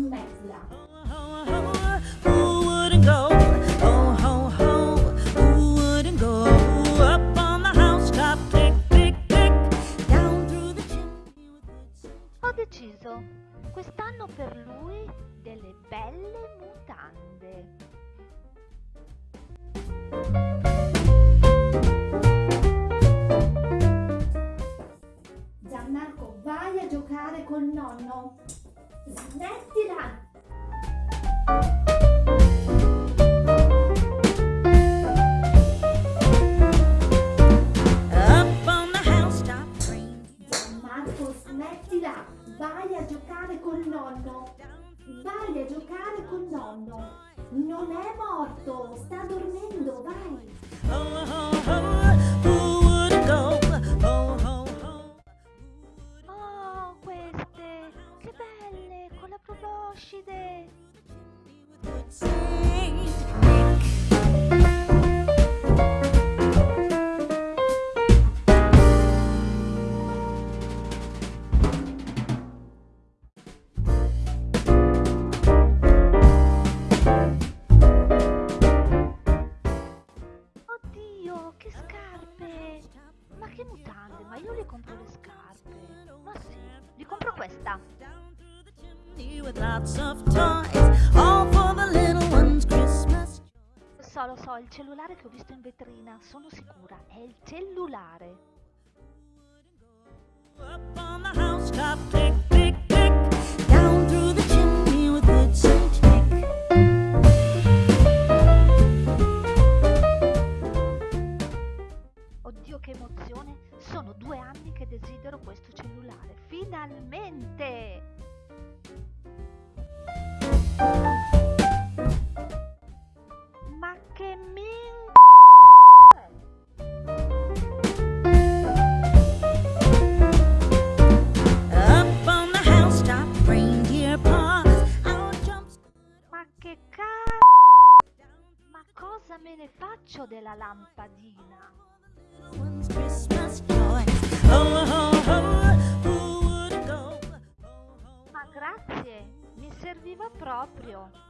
un bel slancio. Ho deciso quest'anno per lui delle belle mutande. Gianmarco, vai a giocare col nonno. Zannetto. Vai a giocare col nonno. Vai a giocare col nonno. Non è morto, sta dormendo, vai. Oh, queste! Che belle! Con la proboscide! Che scarpe! Ma che mutande? Ma io le compro le scarpe. Ma sì, gli compro questa. Lo so, lo so, il cellulare che ho visto in vetrina, sono sicura, è il cellulare. Sono due anni che desidero questo cellulare. Finalmente! Ma che min... Up on the housetop, reindeer paws. Out jumps Ma che cazzo! Ma cosa me ne faccio della lampadina? Ma grazie, mi serviva proprio.